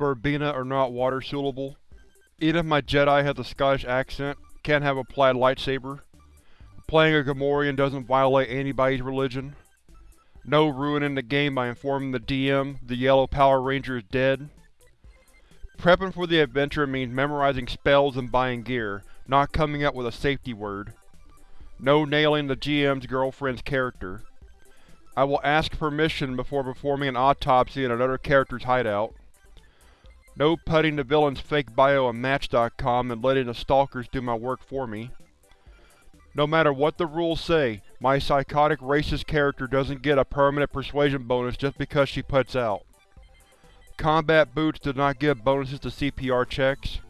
Verbena are not water soluble. Even if my Jedi has a Scottish accent, can't have a plaid lightsaber. Playing a Gamorrean doesn't violate anybody's religion. No ruining the game by informing the DM the Yellow Power Ranger is dead. Prepping for the adventure means memorizing spells and buying gear, not coming up with a safety word. No nailing the GM's girlfriend's character. I will ask permission before performing an autopsy in another character's hideout. No putting the villain's fake bio on Match.com and letting the stalkers do my work for me. No matter what the rules say, my psychotic racist character doesn't get a permanent persuasion bonus just because she puts out. Combat boots do not give bonuses to CPR checks.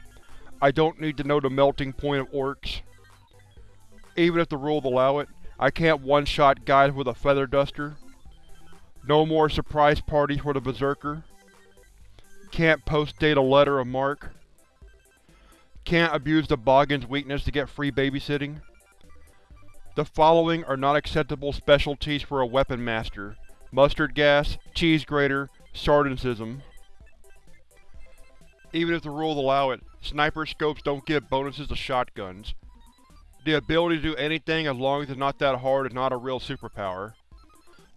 I don't need to know the melting point of orcs. Even if the rules allow it, I can't one-shot guys with a feather duster. No more surprise parties for the Berserker. Can't post-date a letter of marque. Can't abuse the Boggan's weakness to get free babysitting. The following are not acceptable specialties for a weapon master. Mustard gas, cheese grater, sardinism. Even if the rules allow it, sniper scopes don't give bonuses to shotguns. The ability to do anything as long as it's not that hard is not a real superpower.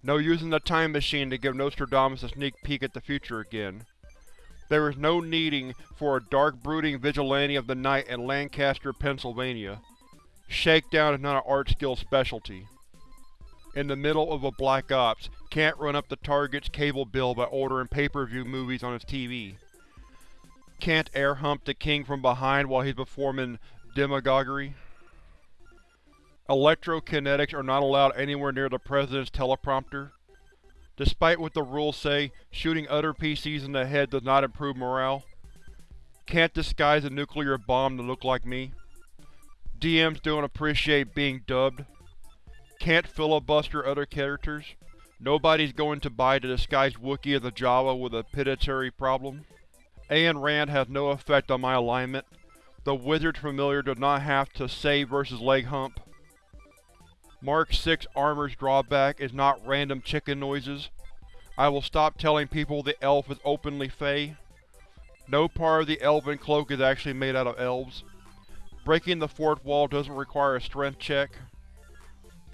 No using the time machine to give Nostradamus a sneak peek at the future again. There is no needing for a dark brooding vigilante of the night in Lancaster, Pennsylvania. Shakedown is not an art skill specialty. In the middle of a Black Ops, can't run up the target's cable bill by ordering pay-per-view movies on his TV. Can't air hump the king from behind while he's performing demagoguery. Electrokinetics are not allowed anywhere near the President's teleprompter. Despite what the rules say, shooting other PCs in the head does not improve morale. Can't disguise a nuclear bomb to look like me. DMs don't appreciate being dubbed. Can't filibuster other characters. Nobody's going to buy the disguised Wookiee as a Jawa with a pituitary problem. Ayn Rand has no effect on my alignment. The Wizard's Familiar does not have to save versus leg hump. Mark 6 armor's drawback is not random chicken noises. I will stop telling people the elf is openly fey. No part of the elven cloak is actually made out of elves. Breaking the fourth wall doesn't require a strength check.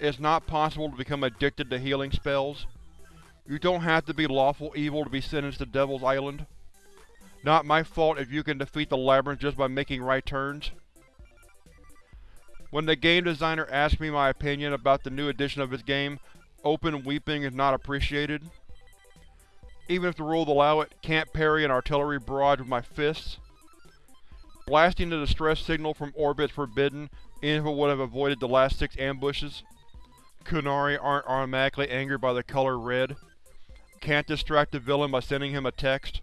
It's not possible to become addicted to healing spells. You don't have to be lawful evil to be sentenced to Devil's Island. Not my fault if you can defeat the Labyrinth just by making right turns. When the game designer asked me my opinion about the new edition of his game, open weeping is not appreciated. Even if the rules allow it, can't parry an artillery barrage with my fists. Blasting the distress signal from orbit is forbidden, even if it would have avoided the last six ambushes. Qunari aren't automatically angered by the color red. Can't distract the villain by sending him a text.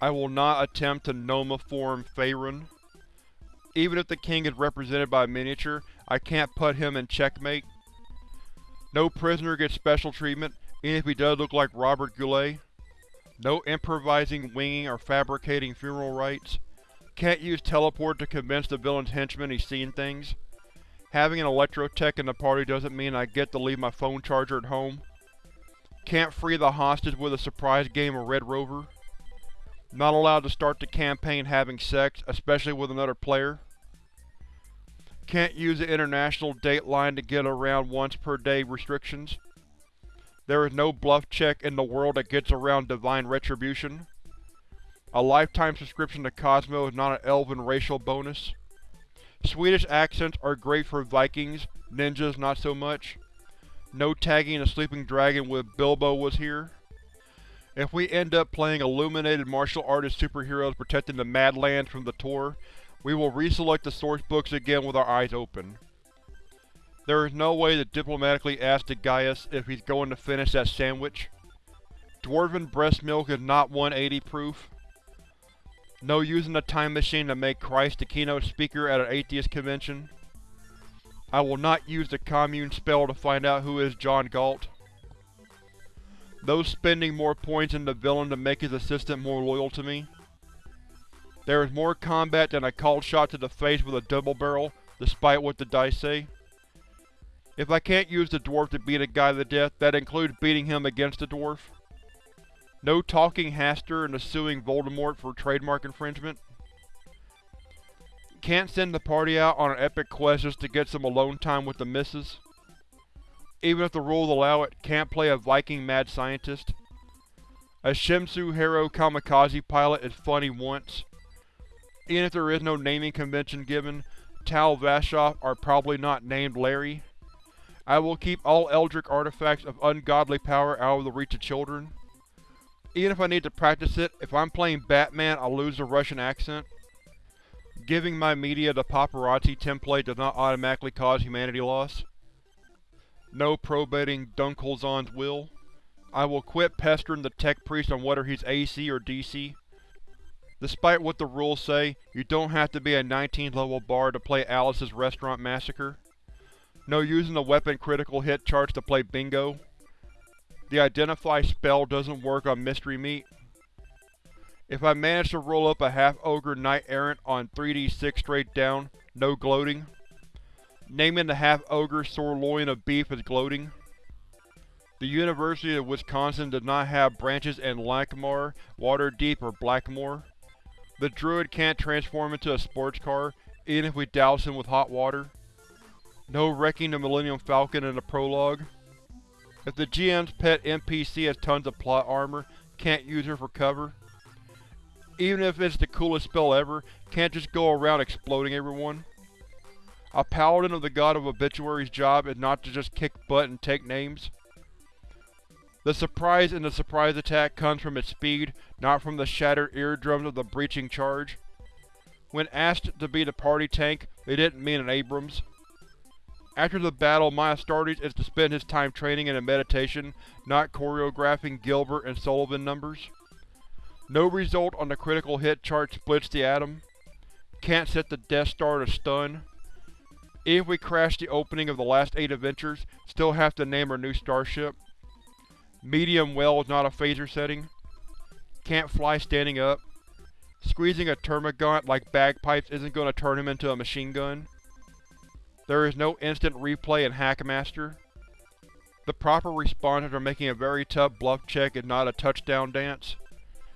I will not attempt to Noma-form Faerun. Even if the king is represented by a miniature, I can't put him in checkmate. No prisoner gets special treatment, even if he does look like Robert Goulet. No improvising, winging, or fabricating funeral rites. Can't use teleport to convince the villain's henchman he's seen things. Having an electrotech in the party doesn't mean I get to leave my phone charger at home. Can't free the hostage with a surprise game of Red Rover. Not allowed to start the campaign having sex, especially with another player. Can't use the international dateline to get around once per day restrictions. There is no bluff check in the world that gets around divine retribution. A lifetime subscription to Cosmo is not an elven racial bonus. Swedish accents are great for Vikings, ninjas not so much. No tagging a sleeping dragon with Bilbo was here. If we end up playing illuminated martial artist superheroes protecting the Madlands from the Tor, we will reselect the sourcebooks again with our eyes open. There is no way to diplomatically ask the Gaius if he's going to finish that sandwich. Dwarven breast milk is not 180 proof. No using the time machine to make Christ the keynote speaker at an atheist convention. I will not use the commune spell to find out who is John Galt. No spending more points in the villain to make his assistant more loyal to me. There is more combat than a called shot to the face with a double barrel, despite what the dice say. If I can't use the dwarf to beat a guy to death, that includes beating him against the dwarf. No talking Hastur into suing Voldemort for trademark infringement. Can't send the party out on an epic quest just to get some alone time with the missus. Even if the rules allow it, can't play a Viking mad scientist. A Shimsu Hero kamikaze pilot is funny once. Even if there is no naming convention given, Tal Vashoth are probably not named Larry. I will keep all Eldritch artifacts of ungodly power out of the reach of children. Even if I need to practice it, if I'm playing Batman I'll lose the Russian accent. Giving my media the paparazzi template does not automatically cause humanity loss. No probating Dunkelzahn's will. I will quit pestering the tech priest on whether he's AC or DC. Despite what the rules say, you don't have to be a 19th level bard to play Alice's Restaurant Massacree. No using the weapon critical hit charts to play bingo. The Identify spell doesn't work on Mystery Meat. If I manage to roll up a half-ogre knight-errant on 3d6 straight down, no gloating. Naming the half-ogre sirloin of beef is gloating. The University of Wisconsin does not have branches in Lankhmar, Waterdeep, or Blackmoor. The druid can't transform into a sports car, even if we douse him with hot water. No wrecking the Millennium Falcon in the prologue. If the GM's pet NPC has tons of plot armor, can't use her for cover. Even if it's the coolest spell ever, can't just go around exploding everyone. A paladin of the god of obituaries' job is not to just kick butt and take names. The surprise in the surprise attack comes from its speed, not from the shattered eardrums of the breaching charge. When asked to be the party tank, they didn't mean an Abrams. After the battle, my Astartes is to spend his time training and in meditation, not choreographing Gilbert and Sullivan numbers. No result on the critical hit chart splits the atom. Can't set the Death Star to stun. If we crash the opening of the last eight adventures, still have to name our new starship. Medium well is not a phaser setting. Can't fly standing up. Squeezing a termagant like bagpipes isn't going to turn him into a machine gun. There is no instant replay in Hackmaster. The proper responders are making a very tough bluff check and not a touchdown dance.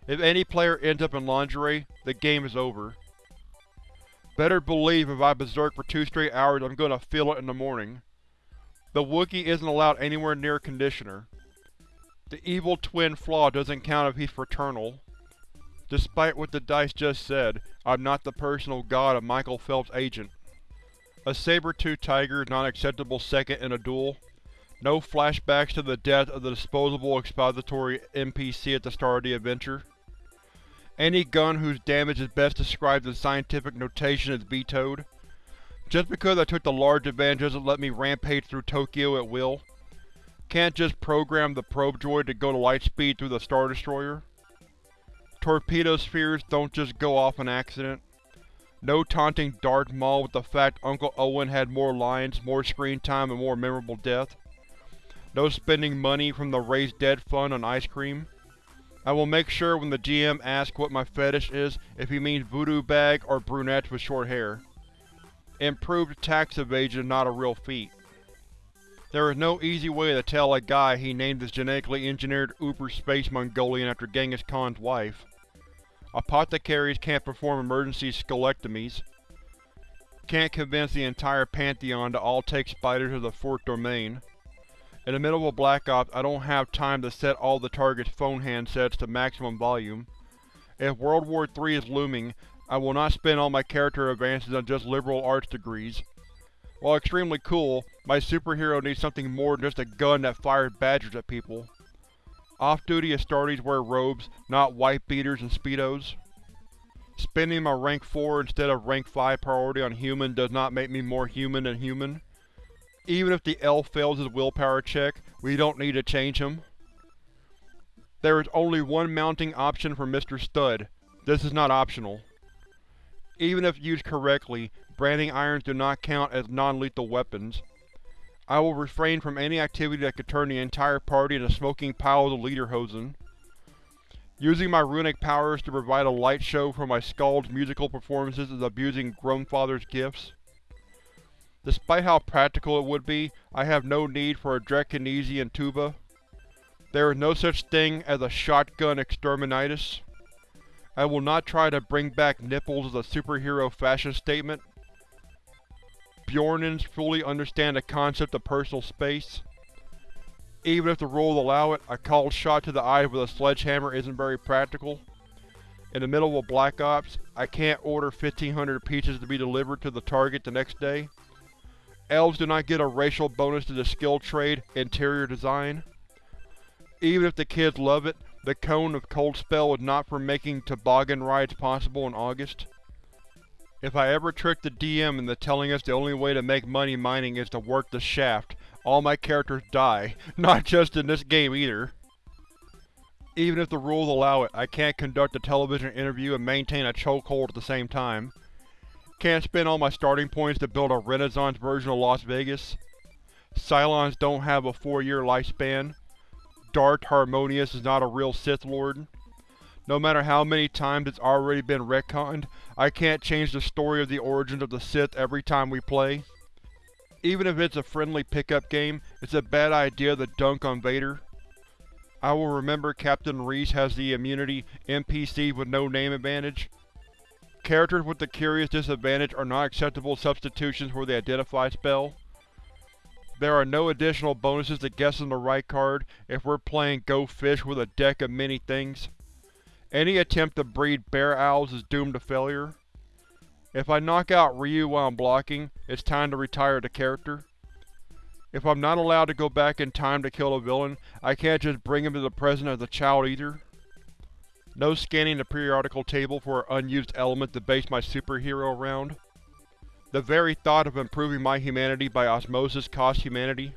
If any player ends up in lingerie, the game is over. Better believe if I berserk for two straight hours I'm gonna feel it in the morning. The Wookiee isn't allowed anywhere near Conditioner. The evil twin flaw doesn't count if he's fraternal. Despite what the dice just said, I'm not the personal god of Michael Phelps' agent. A saber-tooth tiger is not acceptable second in a duel. No flashbacks to the death of the disposable expository NPC at the start of the adventure. Any gun whose damage is best described in scientific notation is vetoed. Just because I took the large advantage doesn't let me rampage through Tokyo at will. Can't just program the probe droid to go to light speed through the Star Destroyer. Torpedo spheres don't just go off on accident. No taunting Darth Maul with the fact Uncle Owen had more lines, more screen time, and more memorable death. No spending money from the Raised Dead Fund on ice cream. I will make sure when the GM asks what my fetish is if he means voodoo bag or brunettes with short hair. Improved tax evasion is not a real feat. There is no easy way to tell a guy he named his genetically engineered Uber Space Mongolian after Genghis Khan's wife. Apothecaries can't perform emergency scolectomies. Can't convince the entire Pantheon to all take spiders to the fourth domain. In the middle of a Black Ops, I don't have time to set all the target's phone handsets to maximum volume. If World War III is looming, I will not spend all my character advances on just liberal arts degrees. While extremely cool, my superhero needs something more than just a gun that fires badgers at people. Off-duty Astartes wear robes, not white beaters and speedos. Spending my rank 4 instead of rank 5 priority on human does not make me more human than human. Even if the elf fails his willpower check, we don't need to change him. There is only one mounting option for Mr. Stud. This is not optional. Even if used correctly, branding irons do not count as non-lethal weapons. I will refrain from any activity that could turn the entire party into smoking piles of lederhosen. Using my runic powers to provide a light show for my Skald's musical performances is abusing Grownfather's gifts. Despite how practical it would be, I have no need for a Drekkinesian tuba. There is no such thing as a shotgun exterminatus. I will not try to bring back nipples as a superhero fashion statement. Bjornins fully understand the concept of personal space. Even if the rules allow it, a called shot to the eye with a sledgehammer isn't very practical. In the middle of Black Ops, I can't order 1500 pizzas to be delivered to the target the next day. Elves do not get a racial bonus to the skill trade Interior Design. Even if the kids love it, the cone of Cold Spell is not for making toboggan rides possible in August. If I ever trick the DM into telling us the only way to make money mining is to work the shaft, all my characters die, not just in this game either. Even if the rules allow it, I can't conduct a television interview and maintain a chokehold at the same time. Can't spend all my starting points to build a renaissance version of Las Vegas. Cylons don't have a four-year lifespan. Darth Harmonious is not a real Sith Lord. No matter how many times it's already been retconned, I can't change the story of the origins of the Sith every time we play. Even if it's a friendly pickup game, it's a bad idea to dunk on Vader. I will remember Captain Reese has the immunity NPC with no name advantage. Characters with the Curious disadvantage are not acceptable substitutions for the Identify spell. There are no additional bonuses to guessing the right card if we're playing Go Fish with a deck of many things. Any attempt to breed bear owls is doomed to failure. If I knock out Ryu while I'm blocking, it's time to retire the character. If I'm not allowed to go back in time to kill a villain, I can't just bring him to the present as a child either. No scanning the periodical table for an unused element to base my superhero around. The very thought of improving my humanity by osmosis costs humanity.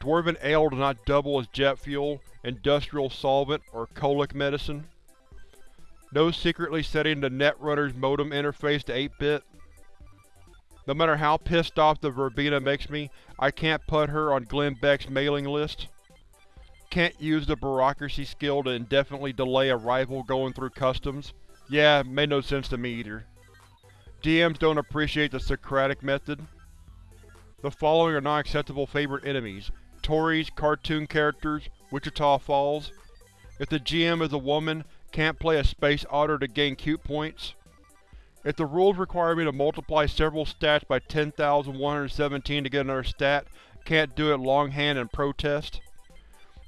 Dwarven ale does not double as jet fuel, industrial solvent, or colic medicine. No secretly setting the Netrunner's modem interface to 8-bit. No matter how pissed off the Verbena makes me, I can't put her on Glenn Beck's mailing list. Can't use the bureaucracy skill to indefinitely delay a rival going through customs. Yeah, made no sense to me either. DMs don't appreciate the Socratic method. The following are non-acceptable favorite enemies. Tories, cartoon characters, Wichita Falls. If the GM is a woman, can't play a Space Otter to gain cute points. If the rules require me to multiply several stats by 10,117 to get another stat, can't do it longhand in protest.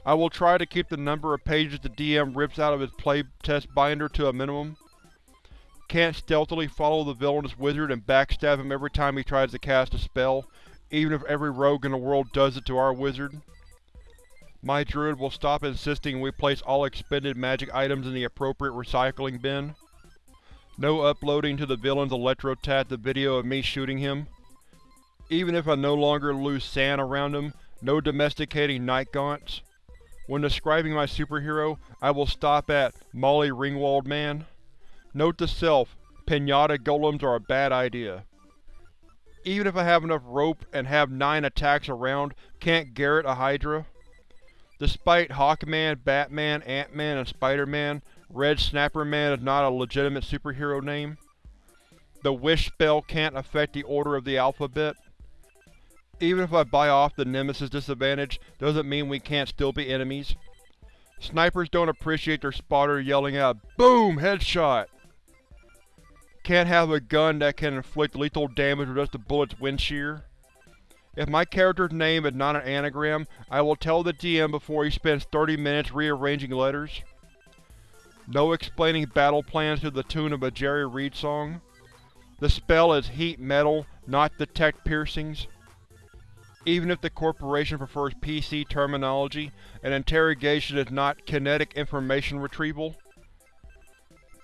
I will try to keep the number of pages the DM rips out of his playtest binder to a minimum. Can't stealthily follow the villainous wizard and backstab him every time he tries to cast a spell, even if every rogue in the world does it to our wizard. My druid will stop insisting we place all expended magic items in the appropriate recycling bin. No uploading to the villain's Electrotat the video of me shooting him. Even if I no longer lose SAN around him, no domesticating night gaunts. When describing my superhero, I will stop at Molly Ringwald Man. Note to self, pinata golems are a bad idea. Even if I have enough rope and have 9 attacks around, can't Garrett a Hydra? Despite Hawkman, Batman, Ant-Man, and Spider-Man, Red Snapper Man is not a legitimate superhero name. The Wish spell can't affect the order of the alphabet. Even if I buy off the Nemesis disadvantage, doesn't mean we can't still be enemies. Snipers don't appreciate their spotter yelling out, BOOM! Headshot! Can't have a gun that can inflict lethal damage with just a bullet's wind shear. If my character's name is not an anagram, I will tell the DM before he spends 30 minutes rearranging letters. No explaining battle plans to the tune of a Jerry Reed song. The spell is heat metal, not detect piercings. Even if the corporation prefers PC terminology, an interrogation is not kinetic information retrieval.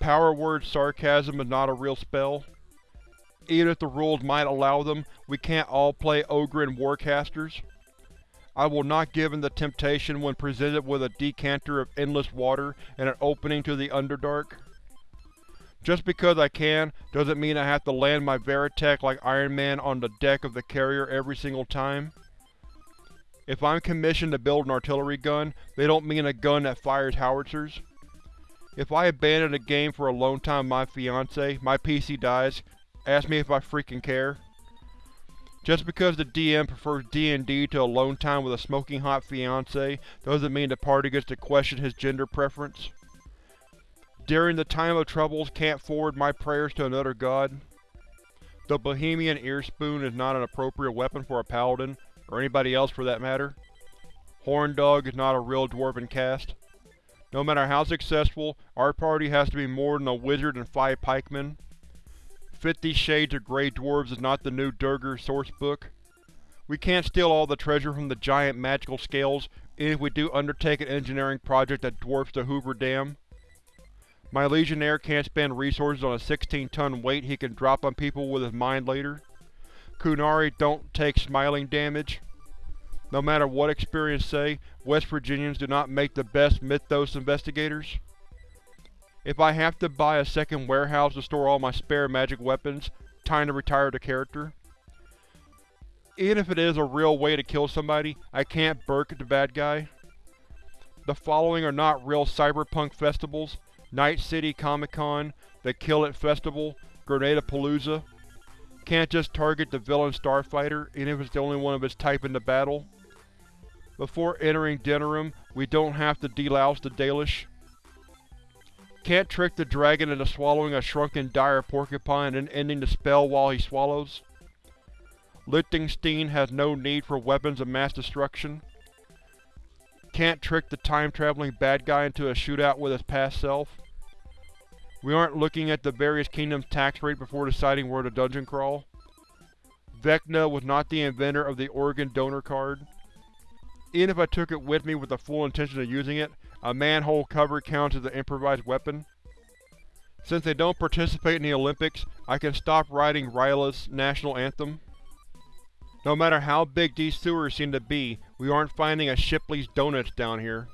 Power word sarcasm is not a real spell. Even if the rules might allow them, we can't all play Ogryn Warcasters. I will not give in the temptation when presented with a decanter of endless water and an opening to the Underdark. Just because I can, doesn't mean I have to land my Veritech like Iron Man on the deck of the carrier every single time. If I'm commissioned to build an artillery gun, they don't mean a gun that fires howitzers. If I abandon a game for a lone time my fiancé, my PC dies, Ask me if I freaking care. Just because the DM prefers D&D to alone time with a smoking hot fiancé doesn't mean the party gets to question his gender preference. During the time of troubles can't forward my prayers to another god. The Bohemian Earspoon is not an appropriate weapon for a paladin, or anybody else for that matter. Horndog is not a real dwarven caste. No matter how successful, our party has to be more than a wizard and five pikemen. Fifty Shades of Grey Dwarves is not the new Duergar sourcebook. We can't steal all the treasure from the giant magical scales, even if we do undertake an engineering project that dwarfs the Hoover Dam. My Legionnaire can't spend resources on a 16-ton weight he can drop on people with his mind later. Qunari don't take smiling damage. No matter what experience say, West Virginians do not make the best Mythos investigators. If I have to buy a second warehouse to store all my spare magic weapons, time to retire the character. Even if it is a real way to kill somebody, I can't Burke the bad guy. The following are not real cyberpunk festivals, Night City Comic Con, the Kill It Festival, Grenada-Palooza. Can't just target the villain starfighter, even if it's the only one of its type in the battle. Before entering Denerim, we don't have to delouse the Dalish. Can't trick the dragon into swallowing a shrunken dire porcupine and ending the spell while he swallows. Liechtenstein has no need for weapons of mass destruction. Can't trick the time-traveling bad guy into a shootout with his past self. We aren't looking at the various kingdoms' tax rate before deciding where to dungeon crawl. Vecna was not the inventor of the organ donor card. Even if I took it with me with the full intention of using it, a manhole cover counts as an improvised weapon. Since they don't participate in the Olympics, I can stop writing Ryla's national anthem. No matter how big these sewers seem to be, we aren't finding a Shipley's Donuts down here.